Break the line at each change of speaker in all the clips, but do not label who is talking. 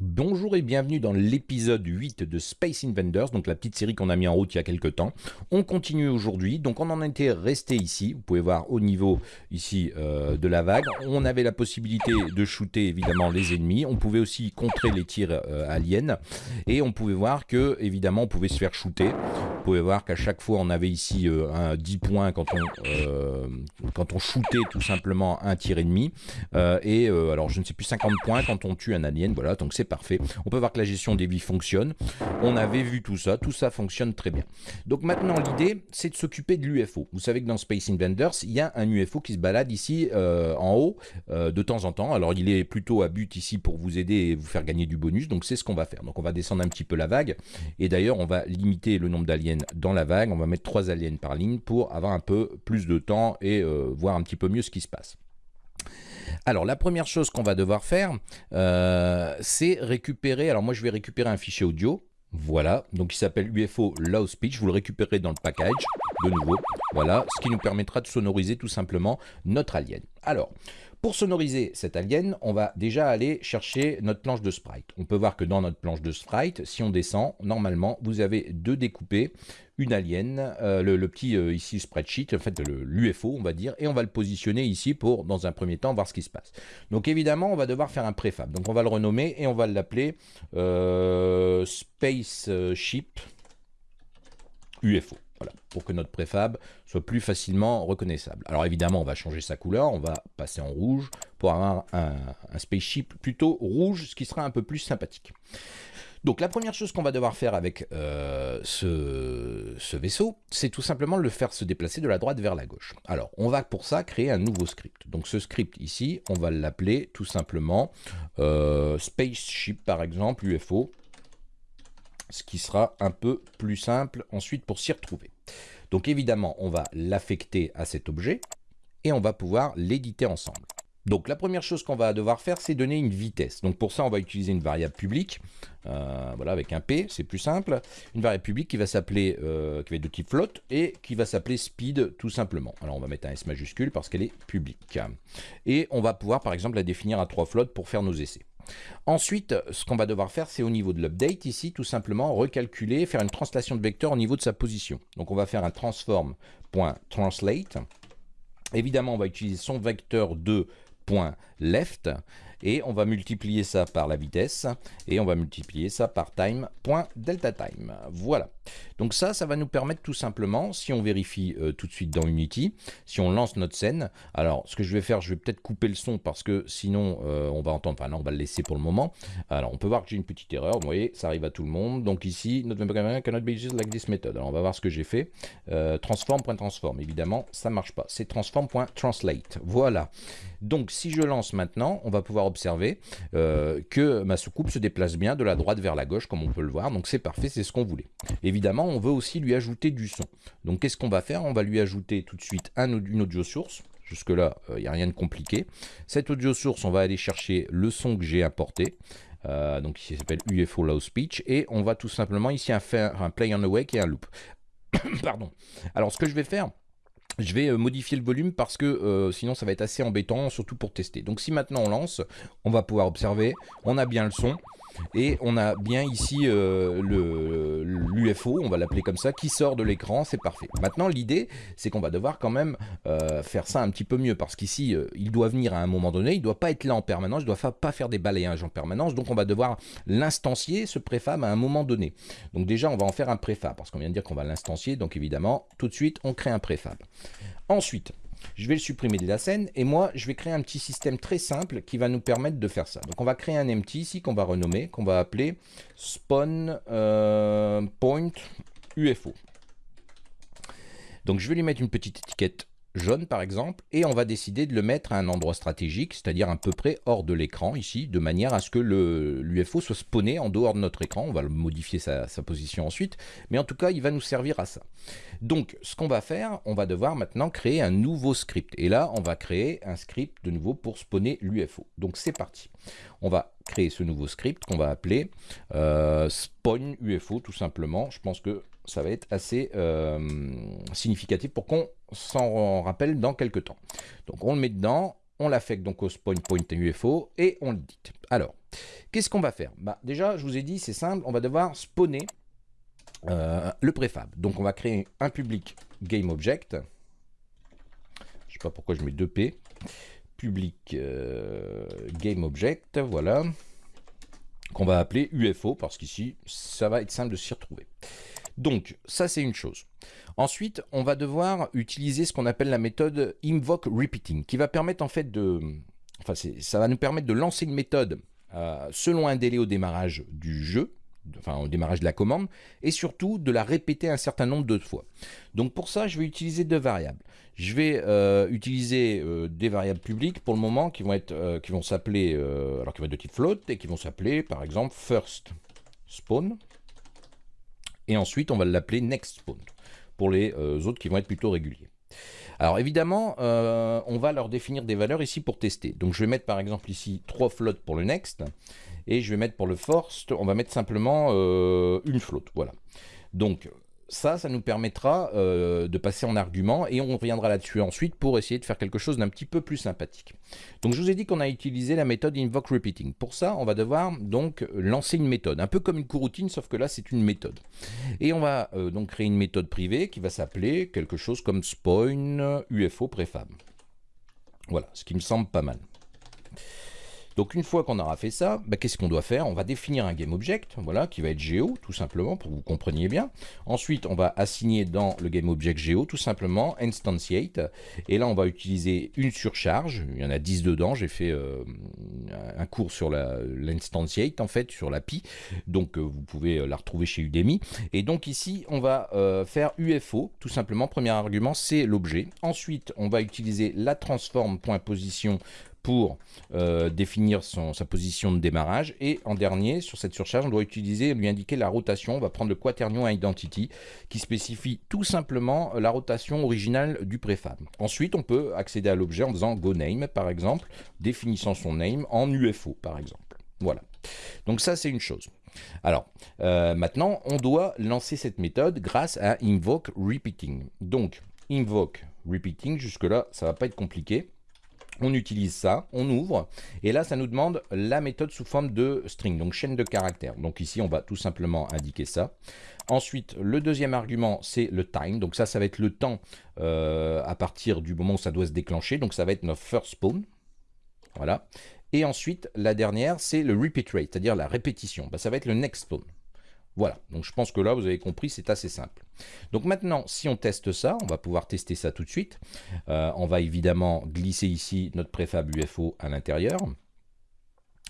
Bonjour et bienvenue dans l'épisode 8 de Space Invaders, donc la petite série qu'on a mis en route il y a quelques temps. On continue aujourd'hui, donc on en était resté ici, vous pouvez voir au niveau ici euh, de la vague. On avait la possibilité de shooter évidemment les ennemis, on pouvait aussi contrer les tirs euh, aliens, et on pouvait voir que évidemment on pouvait se faire shooter. Vous pouvez voir qu'à chaque fois on avait ici euh, un 10 points quand on, quand on shootait tout simplement un tir ennemi, et alors je ne sais plus 50 points quand on tue un alien, voilà, donc c'est On peut voir que la gestion des vies fonctionne. On avait vu tout ça, tout ça fonctionne très bien. Donc maintenant, l'idée, c'est de s'occuper de l'UFO. Vous savez que dans Space Invaders, il y a un UFO qui se balade ici euh, en haut euh, de temps en temps. Alors, il est plutôt à but ici pour vous aider et vous faire gagner du bonus. Donc, c'est ce qu'on va faire. Donc, on va descendre un petit peu la vague. Et d'ailleurs, on va limiter le nombre d'aliens dans la vague. On va mettre 3 aliens par ligne pour avoir un peu plus de temps et euh, voir un petit peu mieux ce qui se passe. Alors, la première chose qu'on va devoir faire, euh, c'est récupérer... Alors, moi, je vais récupérer un fichier audio. Voilà, donc il s'appelle UFO Low Speech. Vous le récupérez dans le package, de nouveau. Voilà, ce qui nous permettra de sonoriser tout simplement notre alien. Alors, pour sonoriser cet alien, on va déjà aller chercher notre planche de sprite. On peut voir que dans notre planche de sprite, si on descend, normalement, vous avez deux découpés, une alien, euh, le, petit euh, ici spreadsheet, en fait l'UFO on va dire, et on va le positionner ici pour, dans un premier temps, voir ce qui se passe. Donc évidemment, on va devoir faire un préfab. Donc on va le renommer et on va l'appeler euh, Spaceship UFO pour que notre préfab soit plus facilement reconnaissable. Alors évidemment, on va changer sa couleur, on va passer en rouge pour avoir un, spaceship plutôt rouge, ce qui sera un peu plus sympathique. Donc la première chose qu'on va devoir faire avec euh, ce, vaisseau, c'est tout simplement le faire se déplacer de la droite vers la gauche. Alors on va pour ça créer un nouveau script. Donc ce script ici, on va l'appeler tout simplement euh, Spaceship par exemple, UFO, ce qui sera un peu plus simple ensuite pour s'y retrouver. Donc évidemment, on va l'affecter à cet objet et on va pouvoir l'éditer ensemble. Donc la première chose qu'on va devoir faire, c'est donner une vitesse. Donc pour ça, on va utiliser une variable publique, euh, voilà, avec un P, c'est plus simple. Une variable publique qui va s'appeler, euh, qui va être de type float et qui va s'appeler speed tout simplement. Alors on va mettre un S majuscule parce qu'elle est publique. Et on va pouvoir par exemple la définir à trois flottes pour faire nos essais. Ensuite, ce qu'on va devoir faire, c'est au niveau de l'update, ici, tout simplement recalculer, faire une translation de vecteur au niveau de sa position. Donc on va faire un transform.translate. Évidemment, on va utiliser son vecteur de .left et on va multiplier ça par la vitesse et on va multiplier ça par time.deltaTime. Voilà. Donc ça, ça va nous permettre tout simplement, si on vérifie euh, tout de suite dans Unity, si on lance notre scène, alors ce que je vais faire, je vais peut-être couper le son parce que sinon euh, on va entendre, enfin non, on va le laisser pour le moment. Alors on peut voir que j'ai une petite erreur, vous voyez, ça arrive à tout le monde. Donc ici, notre cannot be used like this method. Alors on va voir ce que j'ai fait. Euh, transform.transform, évidemment, ça marche pas. C'est transform.translate. Voilà. Donc si je lance maintenant, on va pouvoir observer que ma soucoupe se déplace bien de la droite vers la gauche, comme on peut le voir. Donc c'est parfait, c'est ce qu'on voulait. Évidemment, on veut aussi lui ajouter du son. Donc qu'est-ce qu'on va faire? On va lui ajouter tout de suite un, une audio source. Jusque-là, il euh, n'y a rien de compliqué. Cette audio source, on va aller chercher le son que j'ai importé. Euh, donc ici, s'appelle UFO Low Speech. Et on va tout simplement ici faire un play on the wake et un loop. Pardon. Alors, ce que je vais faire, je vais euh, modifier le volume parce que sinon ça va être assez embêtant, surtout pour tester. Donc si maintenant on lance, on va pouvoir observer, on a bien le son, et on a bien ici euh, l'UFO, on va l'appeler comme ça, qui sort de l'écran, c'est parfait. Maintenant, l'idée, c'est qu'on va devoir quand même euh, faire ça un petit peu mieux, parce qu'ici, euh, il doit venir à un moment donné, il ne doit pas être là en permanence, il ne doit pas faire des balayages en permanence, donc on va devoir l'instancier, ce préfab, à un moment donné. Donc déjà, on va en faire un préfab, parce qu'on vient de dire qu'on va l'instancier, donc évidemment, tout de suite, on crée un préfab. Ensuite, je vais le supprimer de la scène et moi je vais créer un petit système très simple qui va nous permettre de faire ça. Donc on va créer un empty ici qu'on va renommer, qu'on va appeler spawn euh, point UFO. Donc je vais lui mettre une petite étiquette jaune par exemple, et on va décider de le mettre à un endroit stratégique, c'est-à-dire à peu près hors de l'écran ici, de manière à ce que l'UFO soit spawné en dehors de notre écran, on va modifier sa, position ensuite, mais en tout cas il va nous servir à ça. Donc ce qu'on va faire, on va devoir maintenant créer un nouveau script, et là on va créer un script de nouveau pour spawner l'UFO. Donc c'est parti, on va créer ce nouveau script qu'on va appeler euh, spawn UFO tout simplement, je pense que ça va être assez euh, significatif pour qu'on s'en rappelle dans quelques temps. Donc on le met dedans, on l'affecte donc au spawn point UFO et on l'édite. Alors, qu'est-ce qu'on va faire? Bah, Déjà, je vous ai dit, c'est simple, on va devoir spawner euh, le préfab. Donc on va créer un public GameObject. Je sais pas pourquoi je mets 2P. Public euh, GameObject, voilà. Qu'on va appeler UFO, parce qu'ici, ça va être simple de s'y retrouver. Donc, ça c'est une chose. Ensuite, on va devoir utiliser ce qu'on appelle la méthode invoke repeating, qui va permettre en fait de... Enfin, ça va nous permettre de lancer une méthode euh, selon un délai au démarrage du jeu, enfin au démarrage de la commande, et surtout de la répéter un certain nombre de fois. Donc pour ça, je vais utiliser deux variables. Je vais euh, utiliser euh, des variables publiques pour le moment qui vont être, qui vont s'appeler, alors qui vont être de type float et qui vont s'appeler par exemple first spawn, et ensuite on va l'appeler next spawn pour les autres qui vont être plutôt réguliers. Alors évidemment, on va leur définir des valeurs ici pour tester. Donc je vais mettre par exemple ici 3 flottes pour le next, et je vais mettre pour le force, on va mettre simplement euh, une flotte. Voilà. Donc ça, ça nous permettra euh, de passer en argument et on reviendra là-dessus ensuite pour essayer de faire quelque chose d'un petit peu plus sympathique. Donc je vous ai dit qu'on a utilisé la méthode invoke repeating. Pour ça, on va devoir donc lancer une méthode, un peu comme une coroutine, sauf que là c'est une méthode. Et on va euh, donc créer une méthode privée qui va s'appeler quelque chose comme spawn UFO préfab. Voilà, ce qui me semble pas mal. Donc une fois qu'on aura fait ça, bah, qu'est-ce qu'on doit faire? On va définir un GameObject, voilà, qui va être Geo, tout simplement, pour que vous compreniez bien. Ensuite, on va assigner dans le GameObject Geo, tout simplement, Instantiate. Et là, on va utiliser une surcharge. Il y en a 10 dedans. J'ai fait euh, un cours sur l'Instantiate, en fait, sur l'API. Donc, euh, vous pouvez euh, la retrouver chez Udemy. Et donc ici, on va faire UFO, tout simplement. Premier argument, c'est l'objet. Ensuite, on va utiliser la transform.position pour euh, définir sa position de démarrage. Et en dernier, sur cette surcharge, on doit utiliser, lui indiquer la rotation. On va prendre le quaternion identity qui spécifie tout simplement la rotation originale du préfab. Ensuite, on peut accéder à l'objet en faisant go name, par exemple, définissant son name en UFO, par exemple. Voilà. Donc ça, c'est une chose. Alors, euh, maintenant, on doit lancer cette méthode grâce à invoke repeating. Donc, invoke repeating, jusque-là, ça va pas être compliqué on utilise ça, on ouvre, et là ça nous demande la méthode sous forme de string, donc chaîne de caractères. Donc ici on va tout simplement indiquer ça. Ensuite, le deuxième argument, c'est le time. Donc ça, ça va être le temps euh, à partir du moment où ça doit se déclencher. Donc ça va être notre first spawn. Voilà. Et ensuite, la dernière, c'est le repeat rate, c'est-à-dire la répétition. Bah, ça va être le next spawn. Voilà, donc je pense que là, vous avez compris, c'est assez simple. Donc maintenant, si on teste ça, on va pouvoir tester ça tout de suite. Euh, on va évidemment glisser ici notre préfab UFO à l'intérieur.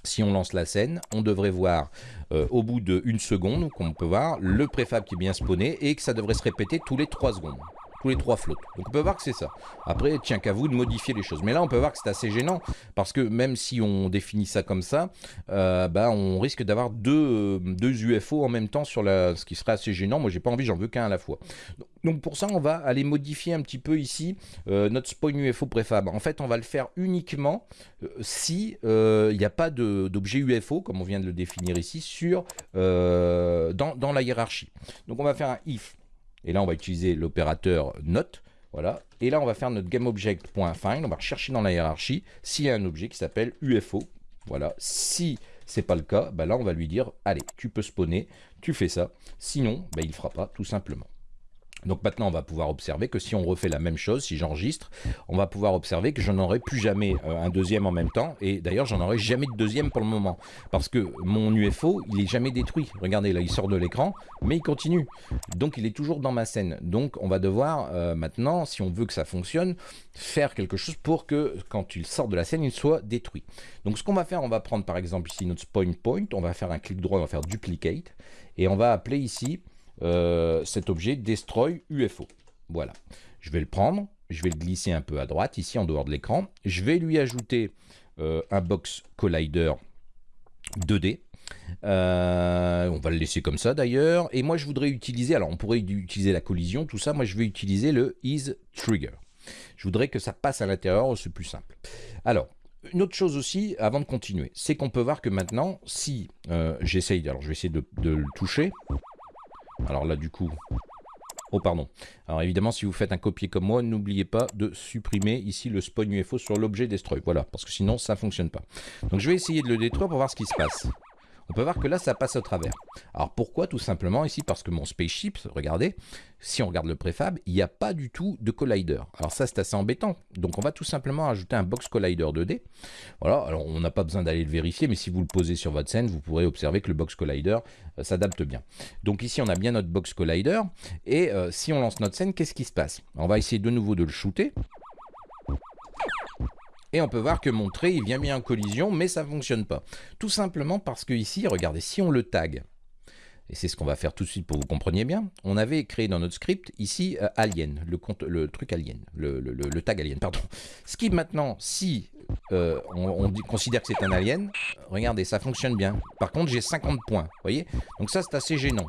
Si on lance la scène, on devrait voir euh, au bout d'une seconde, comme on peut voir, le préfab qui est bien spawné et que ça devrait se répéter tous les 3 secondes les trois flottes. Donc on peut voir que c'est ça. Après, tiens qu'à vous de modifier les choses. Mais là, on peut voir que c'est assez gênant, parce que même si on définit ça comme ça, euh, bah, on risque d'avoir deux, deux UFO en même temps, sur la, ce qui serait assez gênant. Moi, j'ai pas envie, j'en veux qu'un à la fois. Donc pour ça, on va aller modifier un petit peu ici euh, notre spawn UFO préfab. En fait, on va le faire uniquement euh, si il n'y a pas d'objet UFO, comme on vient de le définir ici, sur, dans la hiérarchie. Donc on va faire un if et là, on va utiliser l'opérateur note. Voilà. Et là, on va faire notre GameObject.find. On va rechercher dans la hiérarchie s'il y a un objet qui s'appelle UFO. Voilà. Si c'est pas le cas, bah là, on va lui dire, allez, tu peux spawner, tu fais ça. Sinon, bah, il ne fera pas, tout simplement. Donc maintenant, on va pouvoir observer que si on refait la même chose, si j'enregistre, on va pouvoir observer que je n'aurai plus jamais euh, un deuxième en même temps. Et d'ailleurs, j'en aurai jamais de deuxième pour le moment. Parce que mon UFO, il est jamais détruit. Regardez, là, il sort de l'écran, mais il continue. Donc, il est toujours dans ma scène. Donc, on va devoir euh, maintenant, si on veut que ça fonctionne, faire quelque chose pour que quand il sort de la scène, il soit détruit. Donc, ce qu'on va faire, on va prendre par exemple ici notre spawn point. On va faire un clic droit, on va faire duplicate. Et on va appeler ici euh, cet objet destroy UFO. Voilà. Je vais le prendre, je vais le glisser un peu à droite, ici en dehors de l'écran. Je vais lui ajouter euh, un box collider 2D. Euh, on va le laisser comme ça d'ailleurs. Et moi je voudrais utiliser, alors on pourrait utiliser la collision, tout ça. Moi je vais utiliser le is trigger. Je voudrais que ça passe à l'intérieur, c'est plus simple. Alors, une autre chose aussi, avant de continuer, c'est qu'on peut voir que maintenant, si j'essaye, alors je vais essayer de, de, le toucher, alors là, du coup, Oh pardon. Alors évidemment, si vous faites un copier comme moi, n'oubliez pas de supprimer ici le spawn UFO sur l'objet destroy. Voilà, parce que sinon ça ne fonctionne pas. Donc je vais essayer de le détruire pour voir ce qui se passe on peut voir que là, ça passe au travers. Alors pourquoi Tout simplement ici, parce que mon spaceship, regardez, si on regarde le préfab, il n'y a pas du tout de collider. Alors ça, c'est assez embêtant. Donc on va tout simplement ajouter un box collider 2D. Voilà, alors on n'a pas besoin d'aller le vérifier, mais si vous le posez sur votre scène, vous pourrez observer que le box collider euh, s'adapte bien. Donc ici, on a bien notre box collider. Et euh, si on lance notre scène, qu'est-ce qui se passe? On va essayer de nouveau de le shooter. Et on peut voir que mon trait, il vient bien en collision, mais ça ne fonctionne pas. Tout simplement parce que ici, regardez, si on le tag, et c'est ce qu'on va faire tout de suite pour que vous compreniez bien, on avait créé dans notre script ici euh, alien, le, truc alien, le, tag alien, pardon. Ce qui maintenant, si euh, on, considère que c'est un alien, regardez, ça fonctionne bien. Par contre, j'ai 50 points, vous voyez? Donc ça, c'est assez gênant.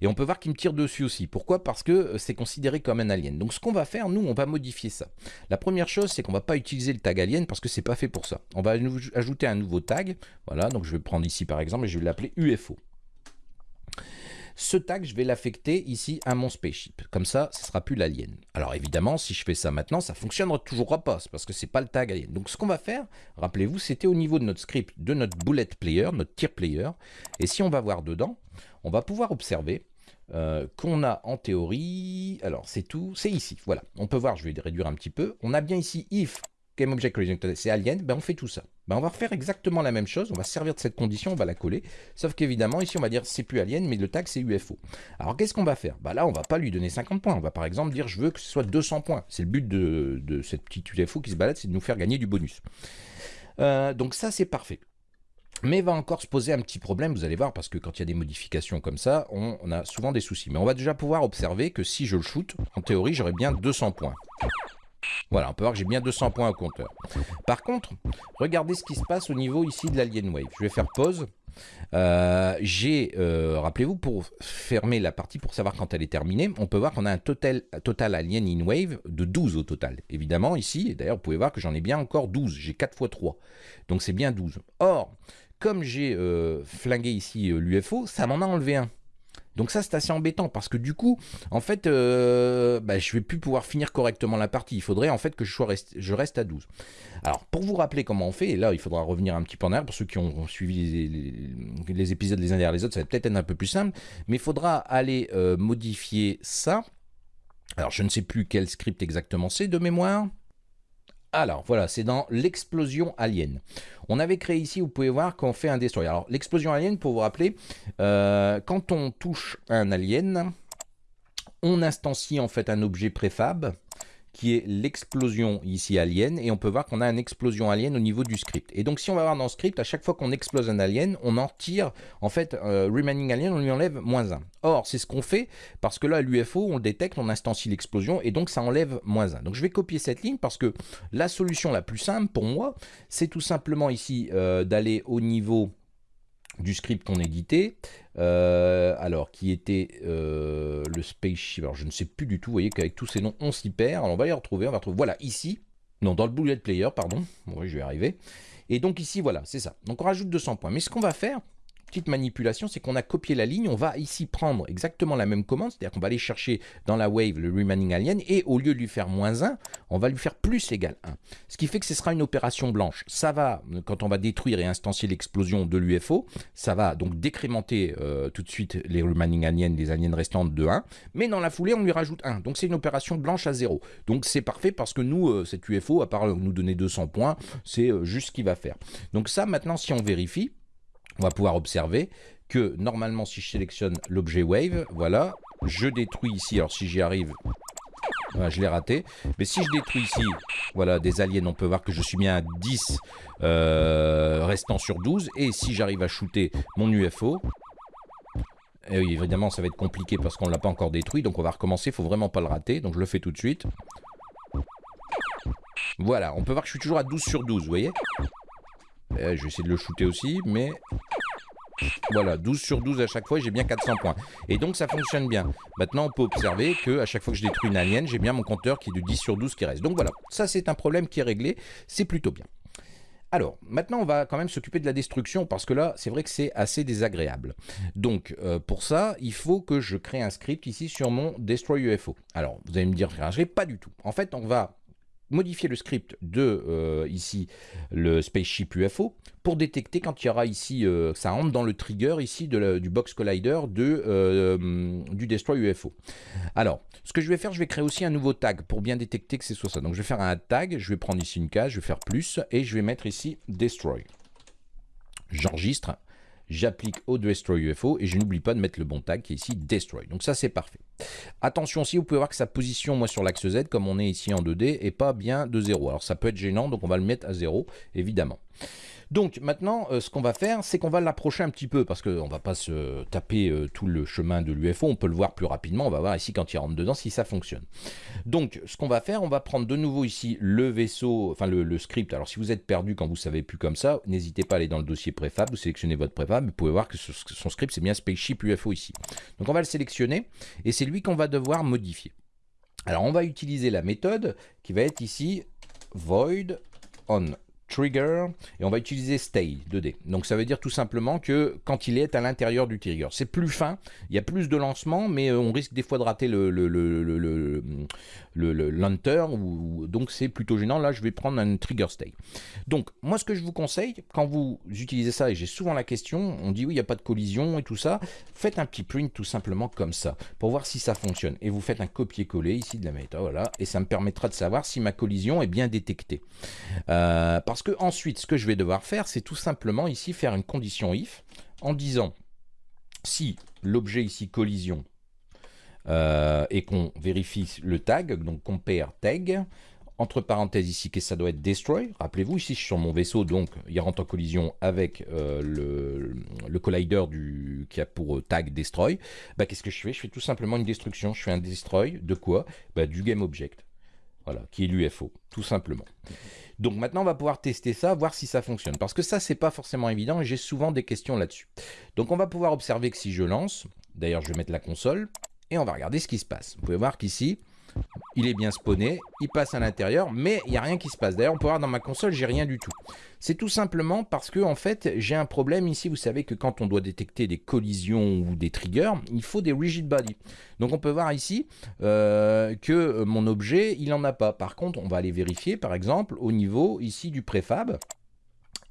Et on peut voir qu'il me tire dessus aussi. Pourquoi? Parce que euh, c'est considéré comme un alien. Donc ce qu'on va faire, nous, on va modifier ça. La première chose, c'est qu'on va pas utiliser le tag alien parce que c'est pas fait pour ça. On va ajouter un nouveau tag. Voilà, donc je vais prendre ici par exemple et je vais l'appeler UFO. Ce tag, je vais l'affecter ici à mon spaceship. Comme ça, ce sera plus l'alien. Alors évidemment, si je fais ça maintenant, ça fonctionnera toujours pas, parce que c'est pas le tag alien. Donc ce qu'on va faire, rappelez-vous, c'était au niveau de notre script, de notre bullet player, notre tier player. Et si on va voir dedans, on va pouvoir observer euh, qu'on a en théorie, alors c'est tout, c'est ici, voilà. On peut voir, je vais réduire un petit peu, on a bien ici if GameObjectCollision, c'est alien, ben on fait tout ça. Ben on va refaire exactement la même chose, on va servir de cette condition, on va la coller, sauf qu'évidemment ici on va dire c'est plus alien, mais le tag c'est UFO. Alors qu'est-ce qu'on va faire? Ben Là on va pas lui donner 50 points, on va par exemple dire je veux que ce soit 200 points. C'est le but de, cette petite UFO qui se balade, c'est de nous faire gagner du bonus. Euh, donc ça c'est parfait. Mais va encore se poser un petit problème, vous allez voir, parce que quand il y a des modifications comme ça, on, on a souvent des soucis. Mais on va déjà pouvoir observer que si je le shoot, en théorie, j'aurai bien 200 points. Voilà, on peut voir que j'ai bien 200 points au compteur. Par contre, regardez ce qui se passe au niveau ici de l'Alien Wave. Je vais faire pause. Euh, j'ai, euh, rappelez-vous, pour fermer la partie, pour savoir quand elle est terminée, on peut voir qu'on a un total, total Alien in Wave de 12 au total. Évidemment, ici, d'ailleurs, vous pouvez voir que j'en ai bien encore 12. J'ai 4 x 3. Donc c'est bien 12. Or, comme j'ai euh, flingué ici l'UFO, ça m'en a enlevé un. Donc ça, c'est assez embêtant parce que du coup, en fait, euh, bah, je vais plus pouvoir finir correctement la partie. Il faudrait en fait que je, reste à 12. Alors, pour vous rappeler comment on fait, et là, il faudra revenir un petit peu en arrière, pour ceux qui ont suivi les, épisodes les uns derrière les autres, ça va peut-être être un peu plus simple, mais il faudra aller euh, modifier ça. Alors, je ne sais plus quel script exactement c'est de mémoire. Alors voilà, c'est dans l'explosion alien. On avait créé ici, vous pouvez voir qu'on fait un destroyer. Alors l'explosion alien, pour vous rappeler, euh, quand on touche un alien, on instancie en fait un objet préfab qui est l'explosion ici alien, et on peut voir qu'on a une explosion alien au niveau du script. Et donc si on va voir dans le script, à chaque fois qu'on explose un alien, on en tire, en fait, euh, remaining alien, on lui enlève moins 1. Or, c'est ce qu'on fait, parce que là, l'UFO, on le détecte, on instancie l'explosion, et donc ça enlève moins 1. Donc je vais copier cette ligne, parce que la solution la plus simple pour moi, c'est tout simplement ici euh, d'aller au niveau du script qu'on éditait, euh, alors qui était euh, le spaceship, alors je ne sais plus du tout, vous voyez qu'avec tous ces noms on s'y perd, alors on va les retrouver, on va retrouver, voilà, ici, non, dans le bullet player, pardon, oui, je vais arriver, et donc ici, voilà, c'est ça, donc on rajoute 200 points, mais ce qu'on va faire, petite manipulation, c'est qu'on a copié la ligne, on va ici prendre exactement la même commande, c'est-à-dire qu'on va aller chercher dans la wave le remaining alien, et au lieu de lui faire moins 1, on va lui faire plus égal 1. Ce qui fait que ce sera une opération blanche. Ça va, quand on va détruire et instancier l'explosion de l'UFO, ça va donc décrémenter euh, tout de suite les remaining aliens, les aliens restantes de 1, mais dans la foulée, on lui rajoute 1. Donc c'est une opération blanche à 0. Donc c'est parfait parce que nous, euh, cette UFO, à part nous donner 200 points, c'est euh, juste ce qu'il va faire. Donc ça, maintenant, si on vérifie, on va pouvoir observer que normalement si je sélectionne l'objet wave, voilà, je détruis ici, alors si j'y arrive, je l'ai raté, mais si je détruis ici, voilà, des aliens, on peut voir que je suis bien à 10 euh, restant sur 12, et si j'arrive à shooter mon UFO, et oui, évidemment ça va être compliqué parce qu'on ne l'a pas encore détruit, donc on va recommencer, il faut vraiment pas le rater, donc je le fais tout de suite. Voilà, on peut voir que je suis toujours à 12 sur 12, vous voyez? Eh, je vais essayer de le shooter aussi, mais... Voilà, 12 sur 12 à chaque fois, j'ai bien 400 points. Et donc ça fonctionne bien. Maintenant, on peut observer que à chaque fois que je détruis une alien, j'ai bien mon compteur qui est de 10 sur 12 qui reste. Donc voilà, ça c'est un problème qui est réglé, c'est plutôt bien. Alors, maintenant, on va quand même s'occuper de la destruction parce que là, c'est vrai que c'est assez désagréable. Donc, euh, pour ça, il faut que je crée un script ici sur mon Destroy UFO. Alors, vous allez me dire, pas du tout. En fait, on va modifier le script de euh, ici le spaceship UFO pour détecter quand il y aura ici, euh, ça rentre dans le trigger ici de du box collider de, du destroy UFO. Alors, ce que je vais faire, je vais créer aussi un nouveau tag pour bien détecter que c'est soit ça. Donc je vais faire un tag, je vais prendre ici une case, je vais faire plus et je vais mettre ici destroy. J'enregistre, j'applique au destroy UFO et je n'oublie pas de mettre le bon tag qui est ici destroy. Donc ça c'est parfait. Attention aussi, vous pouvez voir que sa position moi sur l'axe Z comme on est ici en 2D est pas bien de 0. Alors ça peut être gênant donc on va le mettre à 0 évidemment. Donc maintenant, euh, ce qu'on va faire, c'est qu'on va l'approcher un petit peu, parce qu'on ne va pas se taper euh, tout le chemin de l'UFO, on peut le voir plus rapidement, on va voir ici quand il rentre dedans si ça fonctionne. Donc ce qu'on va faire, on va prendre de nouveau ici le vaisseau, enfin le, script, alors si vous êtes perdu quand vous ne savez plus comme ça, n'hésitez pas à aller dans le dossier préfab, vous sélectionnez votre préfab, vous pouvez voir que son script c'est bien Spaceship UFO ici. Donc on va le sélectionner, et c'est lui qu'on va devoir modifier. Alors on va utiliser la méthode qui va être ici void on trigger et on va utiliser stay 2D. Donc ça veut dire tout simplement que quand il est à l'intérieur du trigger, c'est plus fin, il y a plus de lancement, mais euh, on risque des fois de rater le, le, le, le, le ou, donc c'est plutôt gênant. Là, je vais prendre un trigger stay. Donc moi, ce que je vous conseille, quand vous utilisez ça, et j'ai souvent la question, on dit oui, il n'y a pas de collision et tout ça, faites un petit print tout simplement comme ça, pour voir si ça fonctionne. Et vous faites un copier-coller ici de la méthode, voilà, et ça me permettra de savoir si ma collision est bien détectée. Euh, que ensuite, ce que je vais devoir faire, c'est tout simplement ici faire une condition if en disant si l'objet ici collision euh, et qu'on vérifie le tag, donc compare tag, entre parenthèses ici, que ça doit être destroy. Rappelez-vous, ici, je suis sur mon vaisseau, donc il rentre en collision avec euh, le, collider du, qui a pour tag destroy. Bah, Qu'est-ce que je fais? Je fais tout simplement une destruction. Je fais un destroy de quoi? Bah, Du game object. Voilà, qui est l'UFO, tout simplement. Donc maintenant, on va pouvoir tester ça, voir si ça fonctionne. Parce que ça, c'est pas forcément évident et j'ai souvent des questions là-dessus. Donc on va pouvoir observer que si je lance, d'ailleurs je vais mettre la console, et on va regarder ce qui se passe. Vous pouvez voir qu'ici, il est bien spawné, il passe à l'intérieur, mais il n'y a rien qui se passe. D'ailleurs, on peut voir dans ma console, j'ai rien du tout. C'est tout simplement parce que, en fait, j'ai un problème ici. Vous savez que quand on doit détecter des collisions ou des triggers, il faut des rigid body. Donc, on peut voir ici euh, que mon objet, il n'en a pas. Par contre, on va aller vérifier, par exemple, au niveau ici du préfab.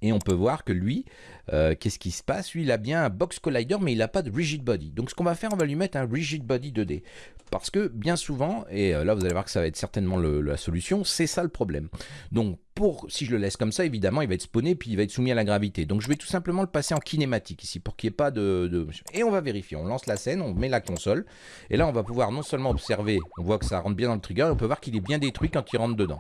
Et on peut voir que lui, euh, qu'est-ce qui se passe? Lui, il a bien un box collider, mais il n'a pas de rigid body. Donc ce qu'on va faire, on va lui mettre un rigid body 2D. Parce que bien souvent, et euh, là vous allez voir que ça va être certainement la solution, c'est ça le problème. Donc pour, si je le laisse comme ça, évidemment, il va être spawné, puis il va être soumis à la gravité. Donc je vais tout simplement le passer en kinématique ici, pour qu'il n'y ait pas de, Et on va vérifier, on lance la scène, on met la console, et là on va pouvoir non seulement observer, on voit que ça rentre bien dans le trigger, on peut voir qu'il est bien détruit quand il rentre dedans.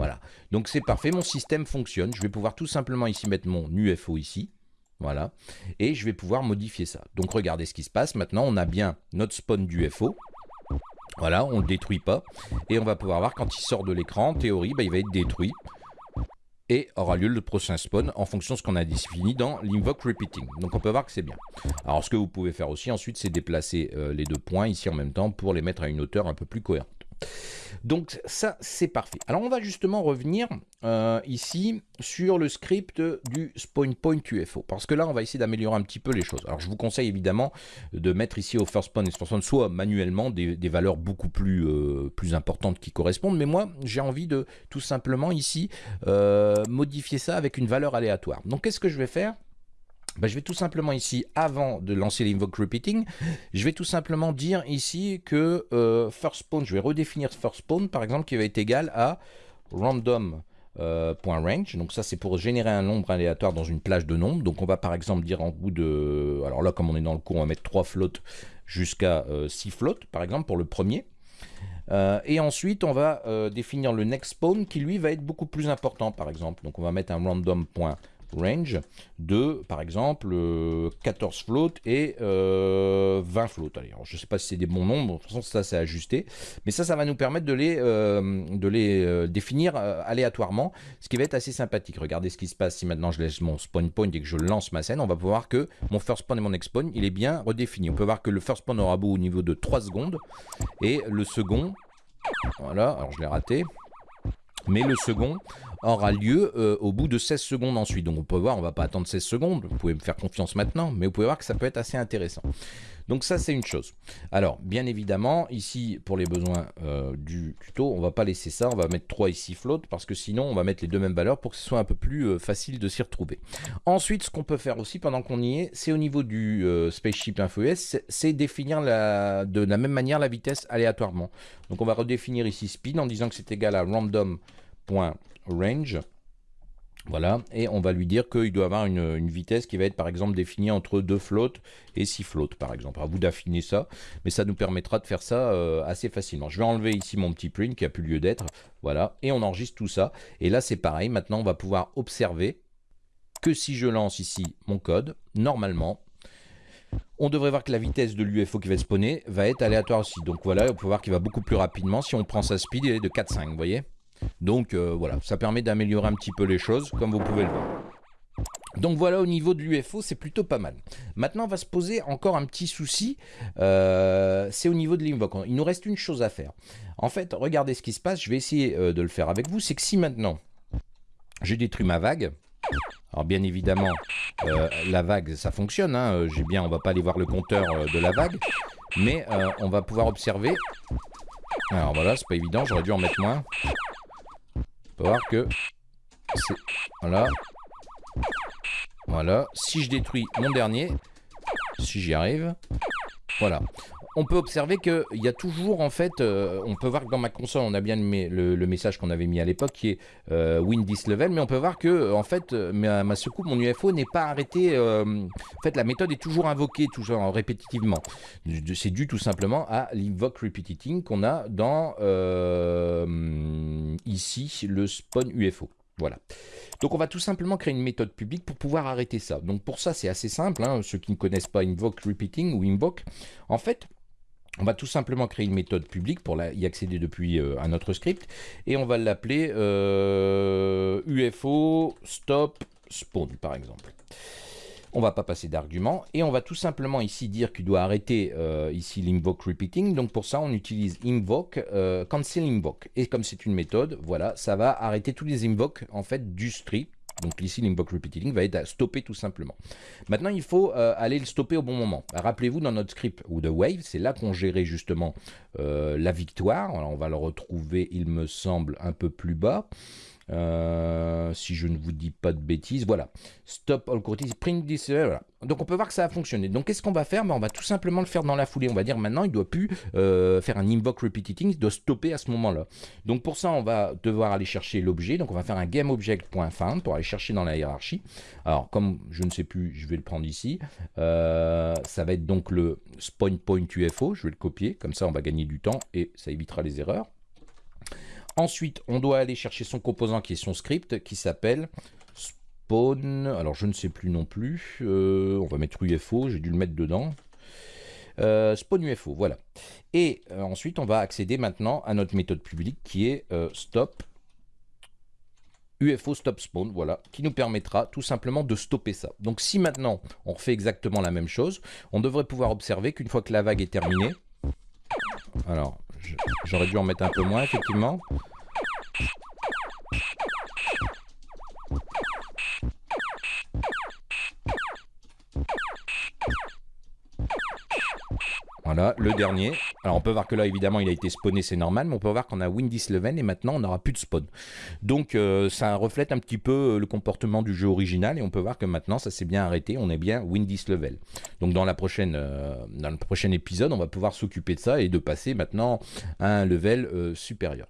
Voilà, donc c'est parfait, mon système fonctionne. Je vais pouvoir tout simplement ici mettre mon UFO ici. Voilà, et je vais pouvoir modifier ça. Donc regardez ce qui se passe. Maintenant, on a bien notre spawn d'UFO. Voilà, on ne le détruit pas. Et on va pouvoir voir quand il sort de l'écran, en théorie, bah, il va être détruit. Et aura lieu le prochain spawn en fonction de ce qu'on a défini dans l'invoke repeating. Donc on peut voir que c'est bien. Alors ce que vous pouvez faire aussi ensuite, c'est déplacer euh, les deux points ici en même temps pour les mettre à une hauteur un peu plus cohérente. Donc ça, c'est parfait. Alors on va justement revenir euh, ici sur le script du spawn point UFO. Parce que là, on va essayer d'améliorer un petit peu les choses. Alors je vous conseille évidemment de mettre ici au first spawn et soit manuellement des, valeurs beaucoup plus, euh, plus importantes qui correspondent. Mais moi, j'ai envie de tout simplement ici euh, modifier ça avec une valeur aléatoire. Donc qu'est-ce que je vais faire? Bah, je vais tout simplement ici, avant de lancer l'invoke repeating, je vais tout simplement dire ici que euh, first spawn, je vais redéfinir first spawn par exemple qui va être égal à random euh. Donc ça c'est pour générer un nombre aléatoire dans une plage de nombres. Donc on va par exemple dire en bout de... Alors là comme on est dans le cours on va mettre 3 floats jusqu'à 6 euh, floats par exemple pour le premier. Et ensuite, on va définir le next spawn qui lui va être beaucoup plus important par exemple. Donc on va mettre un random.range range de, par exemple, 14 euh, floats et 20 euh, floats. je ne sais pas si c'est des bons nombres, de toute façon, ça c'est ajusté. Mais ça, ça va nous permettre de les, euh, de les définir aléatoirement, ce qui va être assez sympathique. Regardez ce qui se passe si maintenant je laisse mon spawn point et que je lance ma scène. On va voir que mon first spawn et mon next spawn, il est bien redéfini. On peut voir que le first spawn aura beau au niveau de 3 secondes et le second, voilà, alors je l'ai raté, mais le second aura lieu euh, au bout de 16 secondes ensuite. Donc on peut voir, on va pas attendre 16 secondes, vous pouvez me faire confiance maintenant, mais vous pouvez voir que ça peut être assez intéressant. Donc ça, c'est une chose. Alors, bien évidemment, ici, pour les besoins euh, du tuto, on va pas laisser ça. On va mettre 3 ici float, parce que sinon, on va mettre les deux mêmes valeurs pour que ce soit un peu plus euh, facile de s'y retrouver. Ensuite, ce qu'on peut faire aussi, pendant qu'on y est, c'est au niveau du spaceship info.us, c'est définir de la même manière la vitesse aléatoirement. Donc, on va redéfinir ici speed en disant que c'est égal à random.range. Voilà, et on va lui dire qu'il doit avoir une, vitesse qui va être par exemple définie entre 2 floats et 6 floats par exemple. À vous d'affiner ça, mais ça nous permettra de faire ça euh, assez facilement. Je vais enlever ici mon petit print qui a plus lieu d'être, voilà, et on enregistre tout ça. Et là c'est pareil, maintenant on va pouvoir observer que si je lance ici mon code, normalement, on devrait voir que la vitesse de l'UFO qui va spawner va être aléatoire aussi. Donc voilà, on peut voir qu'il va beaucoup plus rapidement. Si on prend sa speed, il est de 4,5, vous voyez? Donc euh, voilà, ça permet d'améliorer un petit peu les choses, comme vous pouvez le voir. Donc voilà, au niveau de l'UFO, c'est plutôt pas mal. Maintenant, on va se poser encore un petit souci, euh, c'est au niveau de l'invoke. Il nous reste une chose à faire. En fait, regardez ce qui se passe, je vais essayer euh, de le faire avec vous, c'est que si maintenant, je détruis ma vague, alors bien évidemment, la vague, ça fonctionne, hein, j'ai bien, on va pas aller voir le compteur de la vague, mais on va pouvoir observer, alors voilà, c'est pas évident, j'aurais dû en mettre moins voir que... Voilà. Voilà. Si je détruis mon dernier, si j'y arrive, voilà. On peut observer qu'il y a toujours, en fait, euh, on peut voir que dans ma console, on a bien le, message qu'on avait mis à l'époque, qui est euh, Win this level, mais on peut voir que, en fait, ma, ma secoupe, mon UFO n'est pas arrêté. Euh, en fait, la méthode est toujours invoquée, toujours répétitivement. C'est dû tout simplement à l'invoke repeating qu'on a dans, ici, le spawn UFO. Voilà. Donc on va tout simplement créer une méthode publique pour pouvoir arrêter ça. Donc pour ça, c'est assez simple. Hein. Ceux qui ne connaissent pas invoke repeating ou invoke, en fait, on va tout simplement créer une méthode publique pour y accéder depuis euh, un autre script et on va l'appeler UFO euh, stop spawn par exemple. On va pas passer d'argument et on va tout simplement ici dire qu'il doit arrêter euh, ici l'invoke repeating. Donc pour ça, on utilise invoke, cancel invoke. Et comme c'est une méthode, voilà, ça va arrêter tous les invokes en fait du script. Donc ici, l'invoke repeating va être à stopper tout simplement. Maintenant, il faut euh, aller le stopper au bon moment. Rappelez-vous, dans notre script ou de Wave, c'est là qu'on gérait justement la victoire. On va le retrouver, il me semble, un peu plus bas. Euh, si je ne vous dis pas de bêtises, voilà. Stop all quotes, print this, euh, voilà. Donc on peut voir que ça a fonctionné. Donc qu'est-ce qu'on va faire? Ben, On va tout simplement le faire dans la foulée. On va dire maintenant, il ne doit plus euh, faire un invoke repeating, il doit stopper à ce moment-là. Donc pour ça, on va devoir aller chercher l'objet. Donc on va faire un gameObject.find pour aller chercher dans la hiérarchie. Alors comme je ne sais plus, je vais le prendre ici. ça va être donc le spawn point UFO. Je vais le copier, comme ça on va gagner du temps et ça évitera les erreurs. Ensuite, on doit aller chercher son composant qui est son script, qui s'appelle spawn. Alors, je ne sais plus non plus. Euh, on va mettre UFO, j'ai dû le mettre dedans. Euh, spawn UFO, voilà. Et euh, ensuite, on va accéder maintenant à notre méthode publique qui est stop UFO stop spawn, voilà, qui nous permettra tout simplement de stopper ça. Donc si maintenant on refait exactement la même chose, on devrait pouvoir observer qu'une fois que la vague est terminée, alors J'aurais dû en mettre un peu moins, effectivement. Le dernier. Alors on peut voir que là, évidemment, il a été spawné, c'est normal, mais on peut voir qu'on a Windy Leven et maintenant, on n'aura plus de spawn. Donc euh, ça reflète un petit peu euh, le comportement du jeu original et on peut voir que maintenant, ça s'est bien arrêté, on est bien Windy Level. Donc dans, la prochaine, euh, dans le prochain épisode, on va pouvoir s'occuper de ça et de passer maintenant à un level supérieur.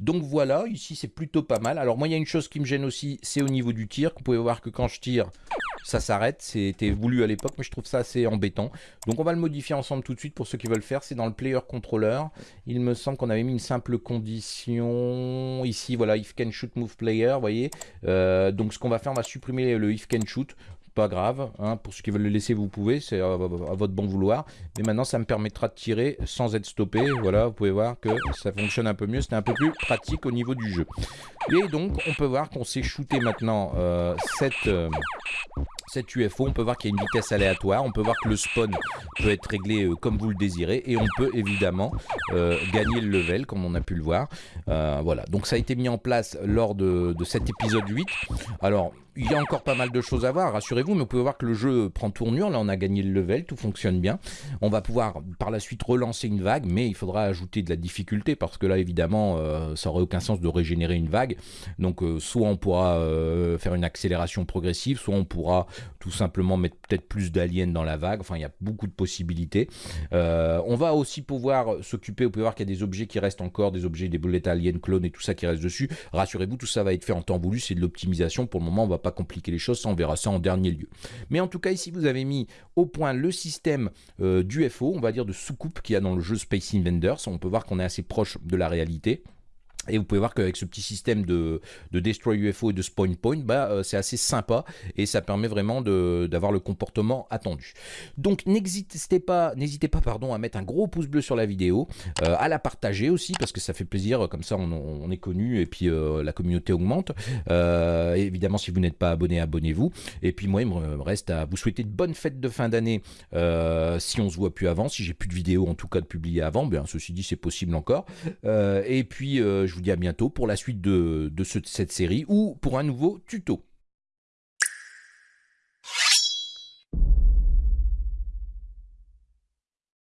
Donc voilà, ici c'est plutôt pas mal. Alors moi il y a une chose qui me gêne aussi, c'est au niveau du tir. Vous pouvez voir que quand je tire, ça s'arrête. C'était voulu à l'époque, mais je trouve ça assez embêtant. Donc on va le modifier ensemble tout de suite pour ceux qui veulent faire. C'est dans le player controller. Il me semble qu'on avait mis une simple condition ici. Voilà, if can shoot move player, vous voyez. Euh, donc ce qu'on va faire, on va supprimer le if can shoot pas grave. Hein, pour ceux qui veulent le laisser, vous pouvez, c'est à, votre bon vouloir. Mais maintenant, ça me permettra de tirer sans être stoppé. Voilà, vous pouvez voir que ça fonctionne un peu mieux. C'était un peu plus pratique au niveau du jeu. Et donc, on peut voir qu'on s'est shooté maintenant euh, cette, euh, cette UFO. On peut voir qu'il y a une vitesse aléatoire. On peut voir que le spawn peut être réglé euh, comme vous le désirez. Et on peut évidemment gagner le level, comme on a pu le voir. voilà, donc ça a été mis en place lors de, cet épisode 8. Alors, il y a encore pas mal de choses à voir, rassurez-vous, mais vous pouvez voir que le jeu prend tournure. Là, on a gagné le level, tout fonctionne bien. On va pouvoir par la suite relancer une vague, mais il faudra ajouter de la difficulté parce que là, évidemment, euh, ça aurait aucun sens de régénérer une vague. Donc, euh, soit on pourra euh, faire une accélération progressive, soit on pourra tout simplement mettre peut-être plus d'aliens dans la vague. Enfin, il y a beaucoup de possibilités. on va aussi pouvoir s'occuper, vous pouvez voir qu'il y a des objets qui restent encore, des objets, des boulettes aliens, clones et tout ça qui reste dessus. Rassurez-vous, tout ça va être fait en temps voulu, c'est de l'optimisation. Pour le moment, on va pas compliquer les choses, ça on verra ça en dernier lieu. Mais en tout cas, ici vous avez mis au point le système euh, d'UFO, on va dire de soucoupe qu'il y a dans le jeu Space Invaders. On peut voir qu'on est assez proche de la réalité. Et vous pouvez voir qu'avec ce petit système de, de, Destroy UFO et de Spawn Point, bah, euh, c'est assez sympa et ça permet vraiment d'avoir le comportement attendu. Donc n'hésitez pas, n'hésitez pas pardon, à mettre un gros pouce bleu sur la vidéo, euh, à la partager aussi parce que ça fait plaisir, comme ça on, est connu et puis euh, la communauté augmente. évidemment si vous n'êtes pas abonné, abonnez-vous. Et puis moi il me reste à vous souhaiter de bonnes fêtes de fin d'année si on se voit plus avant, si j'ai plus de vidéos en tout cas de publier avant, bien ceci dit c'est possible encore. et puis je vous dis à bientôt pour la suite de, cette série ou pour un nouveau tuto.